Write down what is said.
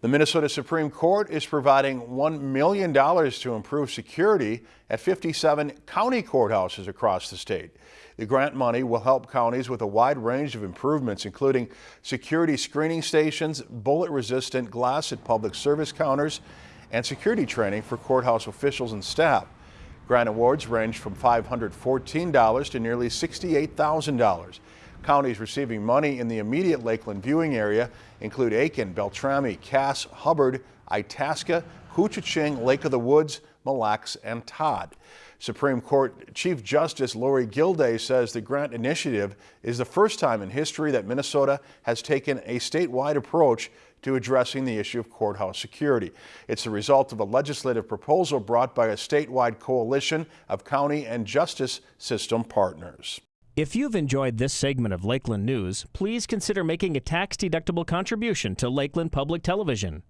The Minnesota Supreme Court is providing $1 million to improve security at 57 county courthouses across the state. The grant money will help counties with a wide range of improvements, including security screening stations, bullet-resistant glass at public service counters, and security training for courthouse officials and staff. Grant awards range from $514 to nearly $68,000. Counties receiving money in the immediate Lakeland viewing area include Aitkin, Beltrami, Cass, Hubbard, Itasca, Koochiching, Lake of the Woods, Mille Lacs, and Todd. Supreme Court Chief Justice Lorie Gildea says the grant initiative is the first time in history that Minnesota has taken a statewide approach to addressing the issue of courthouse security. It's the result of a legislative proposal brought by a statewide coalition of county and justice system partners. If you've enjoyed this segment of Lakeland News, please consider making a tax-deductible contribution to Lakeland Public Television.